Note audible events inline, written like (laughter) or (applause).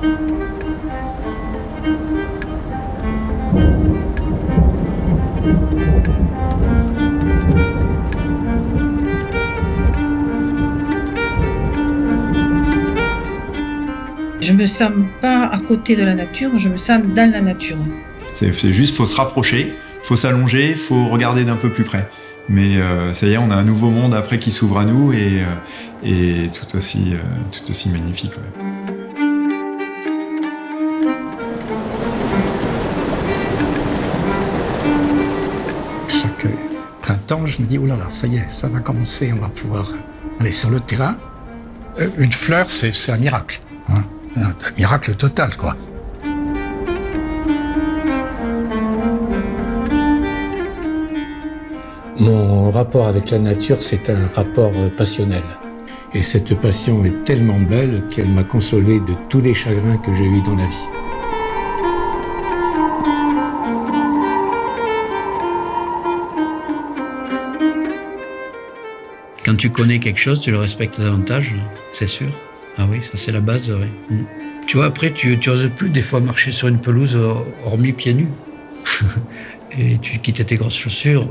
Je me sens pas à côté de la nature, je me sens dans la nature. C'est juste, faut se rapprocher, faut s'allonger, faut regarder d'un peu plus près. Mais euh, ça y est, on a un nouveau monde après qui s'ouvre à nous et, euh, tout, aussi, euh, tout aussi magnifique. Printemps, je me dis, oh là là, ça y est, ça va commencer, on va pouvoir aller sur le terrain. Euh, Une fleur, c'est un miracle. hein. Un, un miracle total, quoi. Mon rapport avec la nature, c'est un rapport euh, passionnel. Et cette passion est tellement belle qu'elle m'a consolé de tous les chagrins que j'ai eus dans la vie. Quand tu connais quelque chose, tu le respectes davantage, c'est sûr. Ah oui, ça c'est la base. Mm. Tu vois, après, tu, tu oses plus des fois marcher sur une pelouse, hor- hormis pieds nus. (laughs) Et tu quittes tes grosses chaussures.